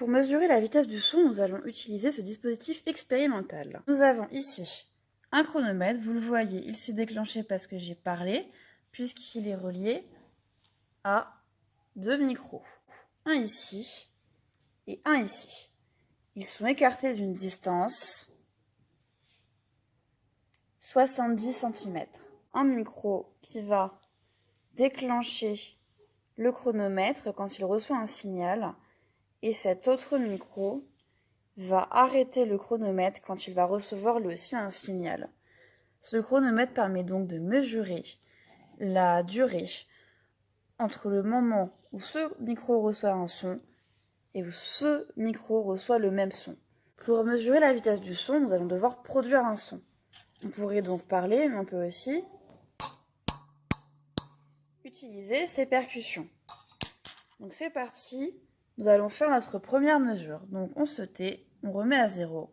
Pour mesurer la vitesse du son, nous allons utiliser ce dispositif expérimental. Nous avons ici un chronomètre, vous le voyez, il s'est déclenché parce que j'ai parlé, puisqu'il est relié à deux micros. Un ici et un ici. Ils sont écartés d'une distance 70 cm. Un micro qui va déclencher le chronomètre quand il reçoit un signal et cet autre micro va arrêter le chronomètre quand il va recevoir lui aussi un signal. Ce chronomètre permet donc de mesurer la durée entre le moment où ce micro reçoit un son et où ce micro reçoit le même son. Pour mesurer la vitesse du son, nous allons devoir produire un son. On pourrait donc parler, mais on peut aussi utiliser ces percussions. Donc c'est parti, nous allons faire notre première mesure. Donc on se tait, on remet à zéro.